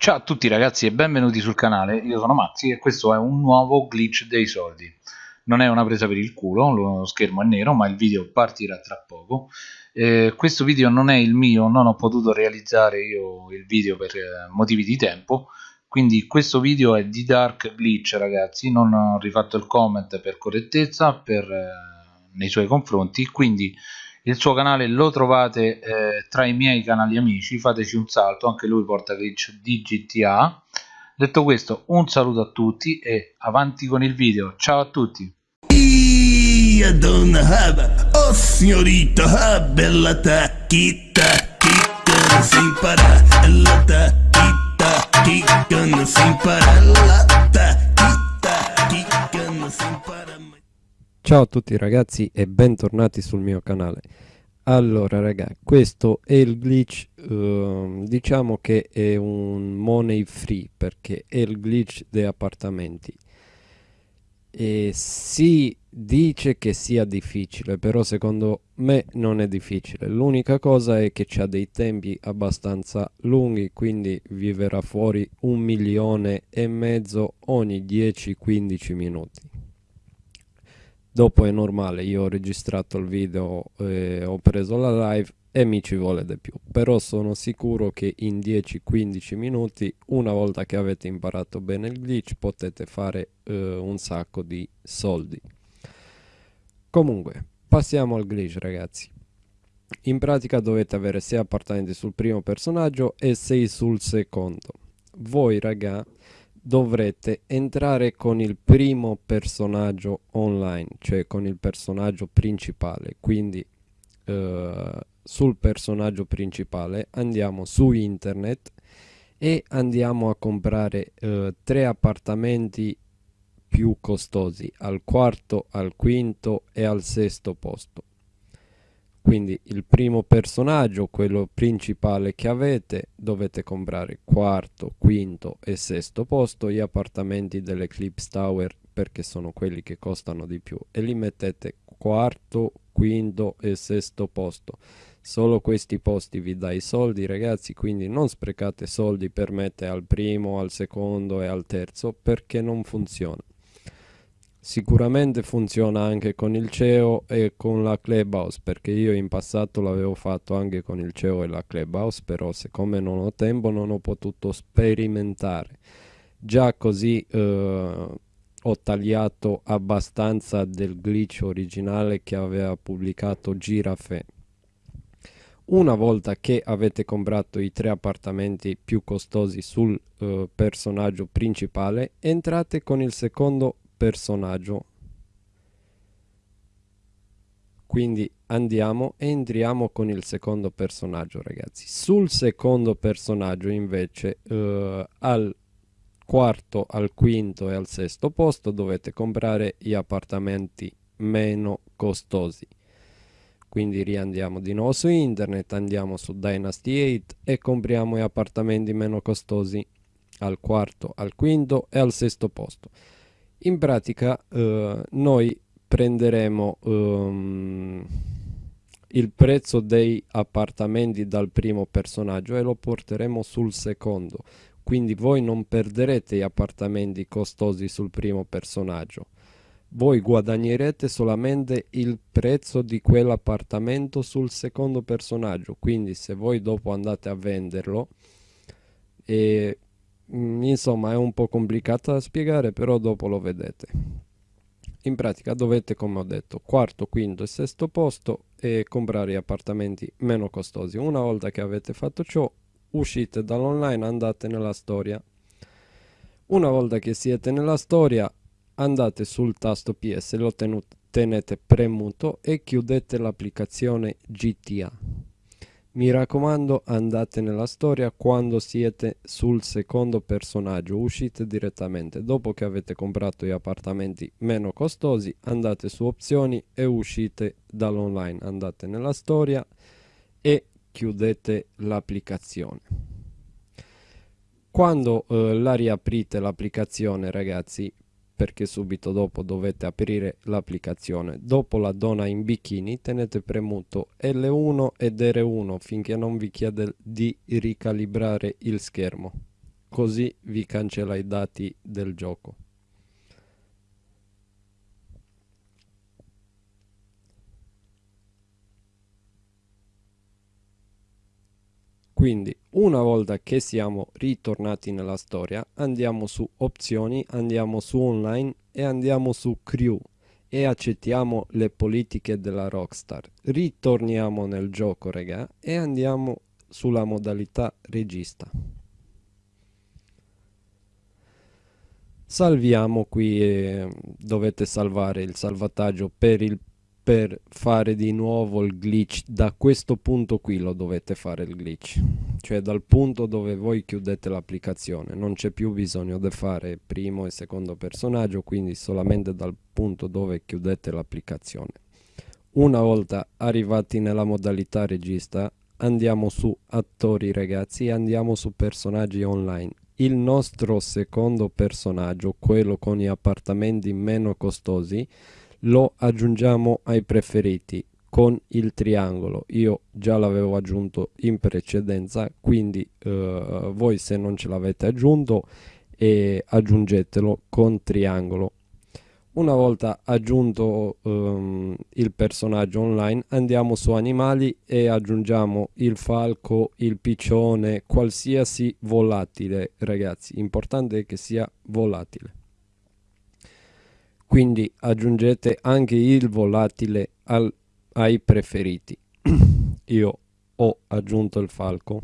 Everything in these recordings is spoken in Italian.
Ciao a tutti ragazzi e benvenuti sul canale, io sono Mazzi e questo è un nuovo glitch dei soldi. Non è una presa per il culo, lo schermo è nero ma il video partirà tra poco. Eh, questo video non è il mio, non ho potuto realizzare io il video per eh, motivi di tempo, quindi questo video è di Dark Glitch ragazzi, non ho rifatto il comment per correttezza per, eh, nei suoi confronti, quindi il suo canale lo trovate eh, tra i miei canali amici fateci un salto anche lui porta glitch di GTA detto questo un saluto a tutti e avanti con il video. Ciao a tutti. Donna haba oh signorita ah, bella tacchita chicca si impara la tacchita chicca si impara la tacchita Ciao a tutti ragazzi e bentornati sul mio canale. Allora raga questo è il glitch uh, diciamo che è un money free perché è il glitch dei appartamenti. E si dice che sia difficile però secondo me non è difficile. L'unica cosa è che c'ha dei tempi abbastanza lunghi quindi vi verrà fuori un milione e mezzo ogni 10-15 minuti dopo è normale io ho registrato il video e ho preso la live e mi ci vuole di più. Però sono sicuro che in 10-15 minuti una volta che avete imparato bene il glitch potete fare uh, un sacco di soldi. Comunque passiamo al glitch ragazzi. In pratica dovete avere 6 appartamenti sul primo personaggio e 6 sul secondo. Voi raga dovrete entrare con il primo personaggio online, cioè con il personaggio principale. Quindi eh, sul personaggio principale andiamo su internet e andiamo a comprare eh, tre appartamenti più costosi al quarto, al quinto e al sesto posto quindi il primo personaggio quello principale che avete dovete comprare quarto quinto e sesto posto gli appartamenti dell'Eclipse Tower perché sono quelli che costano di più e li mettete quarto quinto e sesto posto. Solo questi posti vi dà i soldi ragazzi quindi non sprecate soldi per mettere al primo al secondo e al terzo perché non funziona Sicuramente funziona anche con il CEO e con la Clubhouse perché io in passato l'avevo fatto anche con il CEO e la Clubhouse però siccome non ho tempo non ho potuto sperimentare. Già così eh, ho tagliato abbastanza del glitch originale che aveva pubblicato Girafe. Una volta che avete comprato i tre appartamenti più costosi sul eh, personaggio principale entrate con il secondo personaggio. Quindi andiamo e entriamo con il secondo personaggio ragazzi. Sul secondo personaggio invece eh, al quarto al quinto e al sesto posto dovete comprare gli appartamenti meno costosi. Quindi riandiamo di nuovo su internet andiamo su dynasty 8 e compriamo gli appartamenti meno costosi al quarto al quinto e al sesto posto in pratica eh, noi prenderemo um, il prezzo dei appartamenti dal primo personaggio e lo porteremo sul secondo. Quindi voi non perderete gli appartamenti costosi sul primo personaggio. Voi guadagnerete solamente il prezzo di quell'appartamento sul secondo personaggio. Quindi se voi dopo andate a venderlo e insomma è un po' complicata da spiegare però dopo lo vedete. In pratica dovete come ho detto quarto quinto e sesto posto e comprare appartamenti meno costosi. Una volta che avete fatto ciò uscite dall'online andate nella storia. Una volta che siete nella storia andate sul tasto ps lo tenete premuto e chiudete l'applicazione gta mi raccomando andate nella storia quando siete sul secondo personaggio, uscite direttamente. Dopo che avete comprato gli appartamenti meno costosi andate su opzioni e uscite dall'online. Andate nella storia e chiudete l'applicazione. Quando eh, la riaprite l'applicazione ragazzi perché subito dopo dovete aprire l'applicazione. Dopo la donna in bikini tenete premuto L1 ed R1 finché non vi chiede di ricalibrare il schermo. così vi cancella i dati del gioco. Quindi una volta che siamo ritornati nella storia andiamo su opzioni, andiamo su online e andiamo su crew e accettiamo le politiche della Rockstar. Ritorniamo nel gioco raga e andiamo sulla modalità regista. Salviamo qui e dovete salvare il salvataggio per il per fare di nuovo il glitch. Da questo punto qui lo dovete fare il glitch. Cioè dal punto dove voi chiudete l'applicazione non c'è più bisogno di fare primo e secondo personaggio quindi solamente dal punto dove chiudete l'applicazione. Una volta arrivati nella modalità regista andiamo su attori ragazzi e andiamo su personaggi online. Il nostro secondo personaggio quello con gli appartamenti meno costosi lo aggiungiamo ai preferiti con il triangolo. Io già l'avevo aggiunto in precedenza quindi eh, voi se non ce l'avete aggiunto eh, aggiungetelo con triangolo. Una volta aggiunto um, il personaggio online andiamo su animali e aggiungiamo il falco il piccione qualsiasi volatile ragazzi. Importante è che sia volatile quindi aggiungete anche il volatile al, ai preferiti. Io ho aggiunto il falco.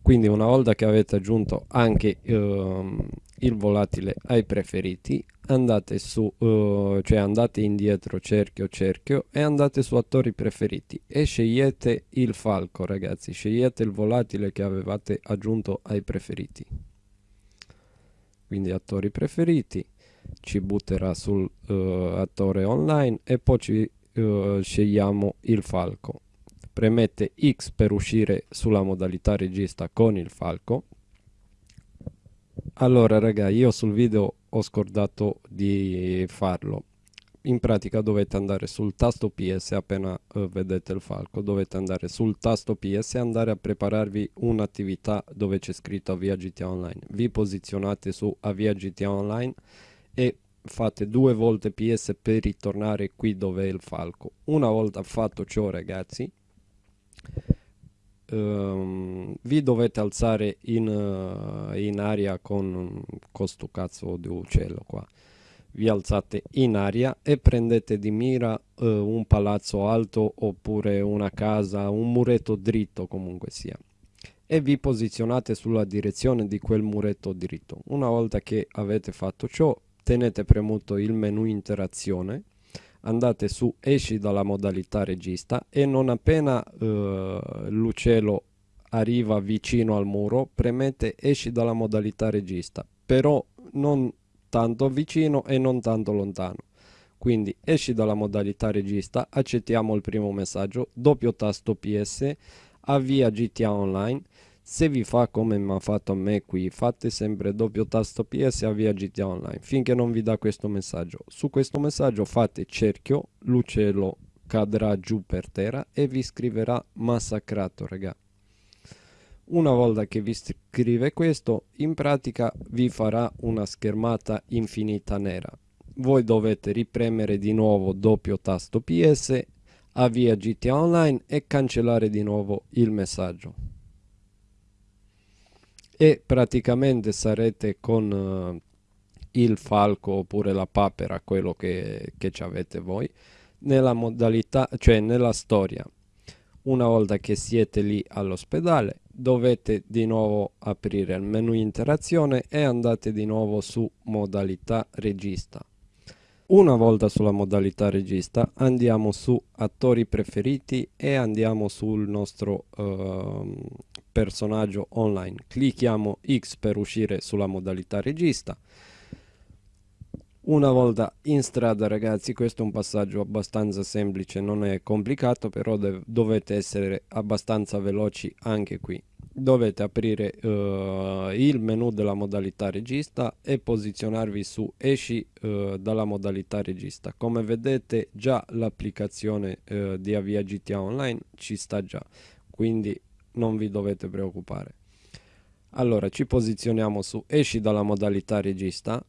Quindi una volta che avete aggiunto anche um, il volatile ai preferiti andate su uh, cioè andate indietro cerchio cerchio e andate su attori preferiti e scegliete il falco ragazzi. Scegliete il volatile che avevate aggiunto ai preferiti. Quindi attori preferiti ci butterà sul uh, attore online e poi ci uh, scegliamo il falco. Premette X per uscire sulla modalità regista con il falco. Allora raga io sul video ho scordato di farlo. In pratica dovete andare sul tasto PS appena uh, vedete il falco dovete andare sul tasto PS e andare a prepararvi un'attività dove c'è scritto avvia GTA Online. Vi posizionate su avvia GTA Online e fate due volte ps per ritornare qui dove è il falco. Una volta fatto ciò ragazzi um, vi dovete alzare in, uh, in aria con questo cazzo di uccello qua. Vi alzate in aria e prendete di mira uh, un palazzo alto oppure una casa un muretto dritto comunque sia. E vi posizionate sulla direzione di quel muretto dritto. Una volta che avete fatto ciò tenete premuto il menu interazione andate su esci dalla modalità regista e non appena eh, l'uccello arriva vicino al muro premete esci dalla modalità regista però non tanto vicino e non tanto lontano. Quindi esci dalla modalità regista accettiamo il primo messaggio doppio tasto ps avvia gta online se vi fa come mi ha fatto a me qui, fate sempre doppio tasto PS e avvia GTA Online finché non vi dà questo messaggio. Su questo messaggio fate cerchio, l'uccello cadrà giù per terra e vi scriverà massacrato, raga. Una volta che vi scrive questo, in pratica vi farà una schermata infinita nera. Voi dovete ripremere di nuovo doppio tasto PS, avvia GTA Online e cancellare di nuovo il messaggio e praticamente sarete con uh, il falco oppure la papera, quello che, che avete voi, nella modalità, cioè nella storia. Una volta che siete lì all'ospedale dovete di nuovo aprire il menu interazione e andate di nuovo su modalità regista. Una volta sulla modalità regista andiamo su attori preferiti e andiamo sul nostro uh, personaggio online. Clicchiamo X per uscire sulla modalità regista. Una volta in strada ragazzi, questo è un passaggio abbastanza semplice, non è complicato, però dovete essere abbastanza veloci anche qui. Dovete aprire uh, il menu della modalità regista e posizionarvi su esci uh, dalla modalità regista. Come vedete già l'applicazione uh, di Avia GTA Online ci sta già, quindi non vi dovete preoccupare. Allora ci posizioniamo su esci dalla modalità regista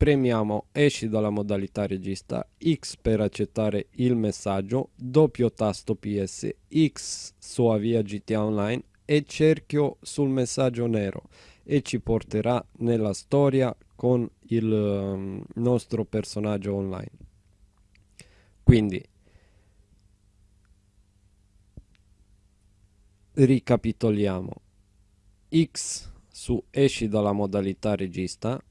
premiamo esci dalla modalità regista X per accettare il messaggio doppio tasto PS X su avvia GTA Online e cerchio sul messaggio nero e ci porterà nella storia con il um, nostro personaggio online. Quindi ricapitoliamo X su esci dalla modalità regista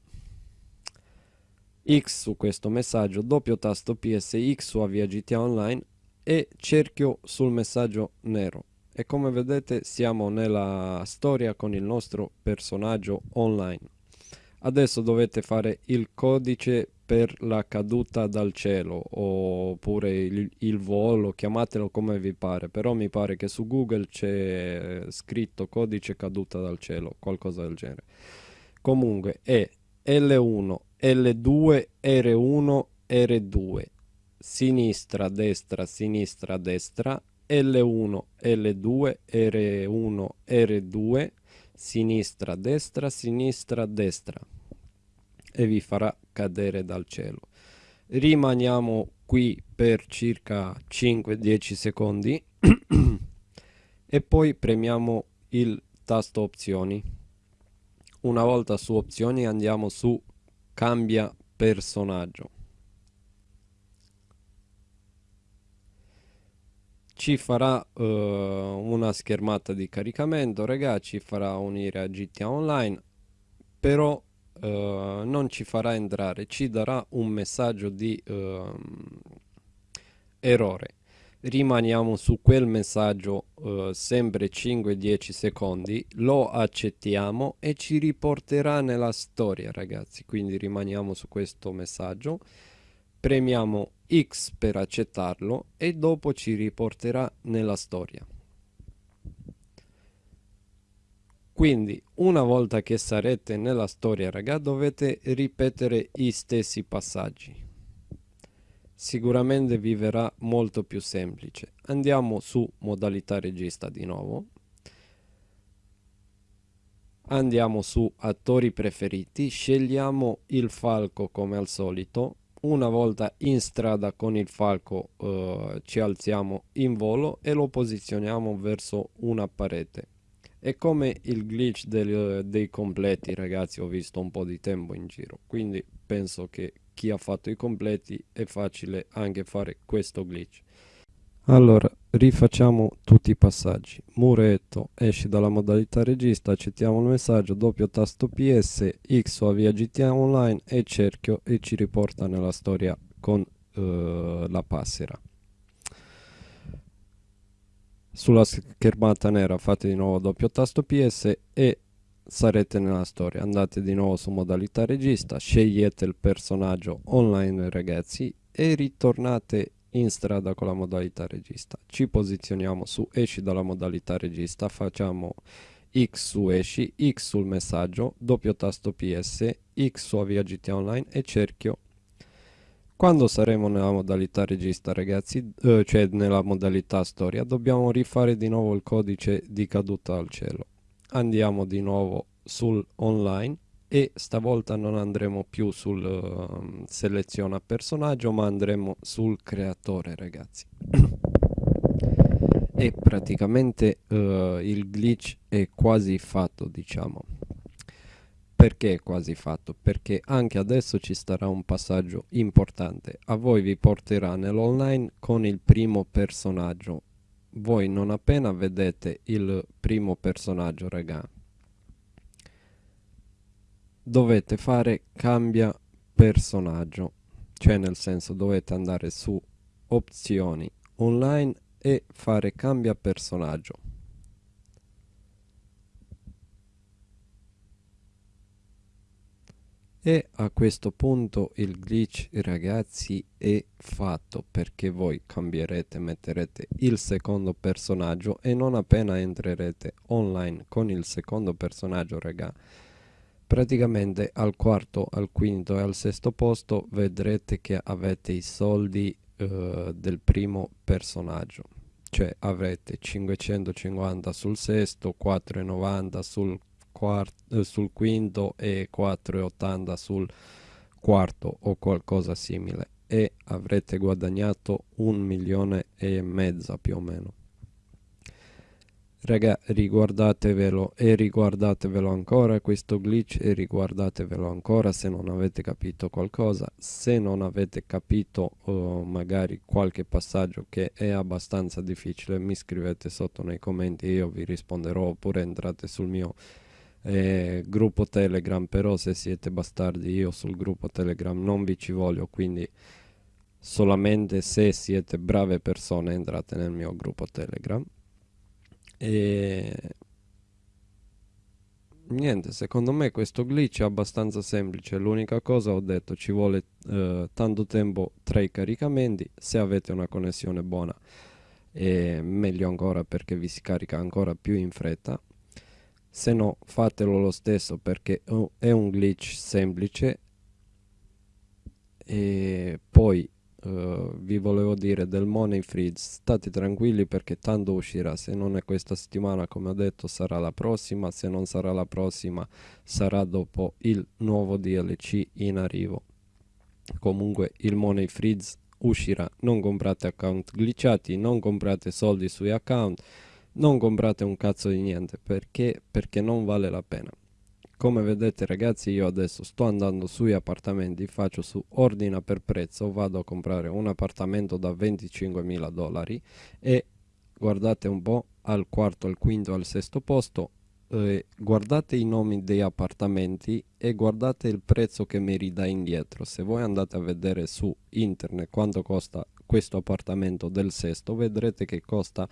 X su questo messaggio, doppio tasto PSX su avvia GTA Online e cerchio sul messaggio nero. E come vedete siamo nella storia con il nostro personaggio online. Adesso dovete fare il codice per la caduta dal cielo oppure il, il, volo, chiamatelo come vi pare, però mi pare che su Google c'è scritto codice caduta dal cielo, qualcosa del genere. Comunque è L1, L2, R1, R2, sinistra, destra, sinistra, destra, L1, L2, R1, R2, sinistra, destra, sinistra, destra e vi farà cadere dal cielo. Rimaniamo qui per circa 5-10 secondi e poi premiamo il tasto opzioni. Una volta su opzioni andiamo su cambia personaggio. Ci farà uh, una schermata di caricamento ragazzi ci farà unire a GTA Online però uh, non ci farà entrare ci darà un messaggio di uh, errore. Rimaniamo su quel messaggio uh, sempre 5-10 secondi lo accettiamo e ci riporterà nella storia ragazzi. Quindi rimaniamo su questo messaggio. Premiamo X per accettarlo e dopo ci riporterà nella storia. Quindi una volta che sarete nella storia raga dovete ripetere i stessi passaggi. Sicuramente vi verrà molto più semplice. Andiamo su modalità regista di nuovo. Andiamo su attori preferiti, scegliamo il falco come al solito una volta in strada con il falco eh, ci alziamo in volo e lo posizioniamo verso una parete. È come il glitch del, dei completi ragazzi ho visto un po' di tempo in giro. Quindi penso che chi ha fatto i completi è facile anche fare questo glitch. Allora rifacciamo tutti i passaggi. Muretto esci dalla modalità regista accettiamo il messaggio doppio tasto ps x o avvia gta online e cerchio e ci riporta nella storia con uh, la passera. Sulla schermata nera fate di nuovo doppio tasto ps e sarete nella storia. Andate di nuovo su modalità regista scegliete il personaggio online ragazzi e ritornate in strada con la modalità regista ci posizioniamo su esci dalla modalità regista facciamo X su esci, X sul messaggio, doppio tasto PS, X su avvia GTA Online e cerchio. Quando saremo nella modalità regista ragazzi, eh, cioè nella modalità storia, dobbiamo rifare di nuovo il codice di caduta al cielo. Andiamo di nuovo sul online e stavolta non andremo più sul uh, seleziona personaggio ma andremo sul creatore ragazzi e praticamente uh, il glitch è quasi fatto diciamo perché è quasi fatto? Perché anche adesso ci starà un passaggio importante. A voi vi porterà nell'online con il primo personaggio. Voi non appena vedete il primo personaggio, raga, dovete fare cambia personaggio cioè nel senso dovete andare su opzioni online e fare cambia personaggio. E a questo punto il glitch ragazzi è fatto perché voi cambierete metterete il secondo personaggio e non appena entrerete online con il secondo personaggio ragazzi praticamente al quarto al quinto e al sesto posto vedrete che avete i soldi uh, del primo personaggio. Cioè avrete 550 sul sesto 4,90 sul quarto, sul quinto e 4,80 sul quarto o qualcosa simile. E avrete guadagnato un milione e mezzo più o meno Raga, riguardatevelo e riguardatevelo ancora questo glitch e riguardatevelo ancora se non avete capito qualcosa. Se non avete capito uh, magari qualche passaggio che è abbastanza difficile, mi scrivete sotto nei commenti e io vi risponderò oppure entrate sul mio eh, gruppo Telegram, però se siete bastardi io sul gruppo Telegram non vi ci voglio, quindi solamente se siete brave persone entrate nel mio gruppo Telegram e niente, secondo me questo glitch è abbastanza semplice. L'unica cosa ho detto ci vuole eh, tanto tempo tra i caricamenti. Se avete una connessione buona è meglio ancora perché vi si carica ancora più in fretta. Se no fatelo lo stesso perché è un glitch semplice e poi Uh, vi volevo dire del Money Freeze state tranquilli perché tanto uscirà. Se non è questa settimana come ho detto sarà la prossima. Se non sarà la prossima sarà dopo il nuovo DLC in arrivo. Comunque il Money Freeze uscirà. Non comprate account glitchati non comprate soldi sui account non comprate un cazzo di niente. Perché? Perché non vale la pena come vedete ragazzi io adesso sto andando sui appartamenti faccio su ordina per prezzo vado a comprare un appartamento da 25 mila dollari e guardate un po' al quarto al quinto al sesto posto eh, guardate i nomi dei appartamenti e guardate il prezzo che mi ridà indietro. Se voi andate a vedere su internet quanto costa questo appartamento del sesto vedrete che costa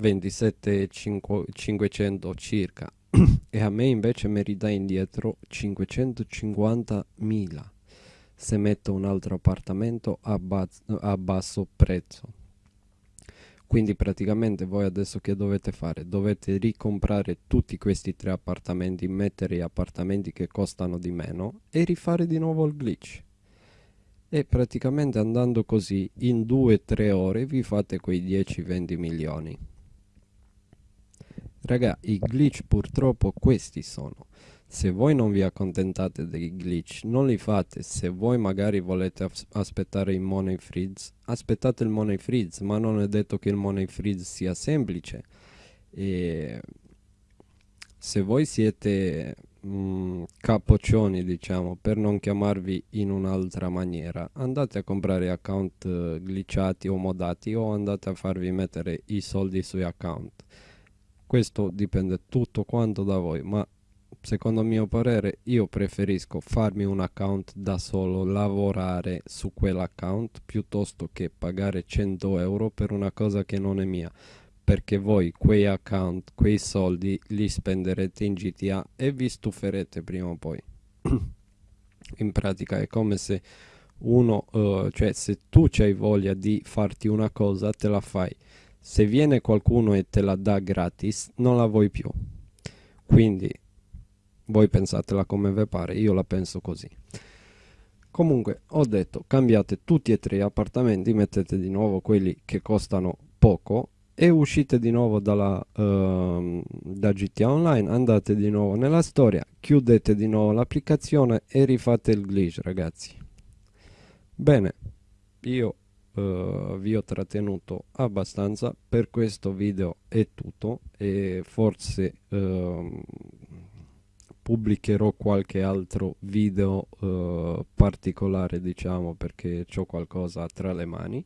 27.500 circa e a me invece mi ridà indietro 550.000 se metto un altro appartamento a, a basso prezzo. Quindi praticamente voi adesso che dovete fare? Dovete ricomprare tutti questi tre appartamenti mettere gli appartamenti che costano di meno e rifare di nuovo il glitch. E praticamente andando così in 2-3 ore vi fate quei 10-20 milioni Raga, i glitch purtroppo questi sono. Se voi non vi accontentate dei glitch, non li fate. Se voi magari volete aspettare il money freeze, aspettate il money freeze, ma non è detto che il money freeze sia semplice. E se voi siete mm, capoccioni, diciamo, per non chiamarvi in un'altra maniera, andate a comprare account uh, glitchati o modati o andate a farvi mettere i soldi sui account questo dipende tutto quanto da voi ma secondo mio parere io preferisco farmi un account da solo lavorare su quell'account piuttosto che pagare 100 euro per una cosa che non è mia. Perché voi quei account quei soldi li spenderete in GTA e vi stuferete prima o poi. In pratica è come se uno uh, cioè se tu hai voglia di farti una cosa te la fai se viene qualcuno e te la dà gratis non la vuoi più. Quindi voi pensatela come vi pare io la penso così. Comunque ho detto cambiate tutti e tre gli appartamenti mettete di nuovo quelli che costano poco e uscite di nuovo dalla, uh, da GTA Online andate di nuovo nella storia chiudete di nuovo l'applicazione e rifate il glitch ragazzi. Bene io uh, vi ho trattenuto abbastanza per questo video è tutto e forse uh, pubblicherò qualche altro video uh, particolare diciamo perché ho qualcosa tra le mani.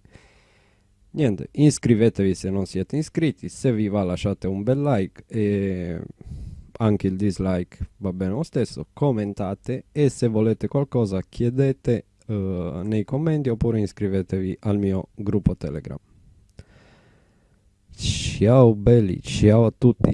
Niente iscrivetevi se non siete iscritti se vi va lasciate un bel like e anche il dislike va bene lo stesso commentate e se volete qualcosa chiedete uh, nei commenti oppure iscrivetevi al mio gruppo telegram. Ciao belli ciao a tutti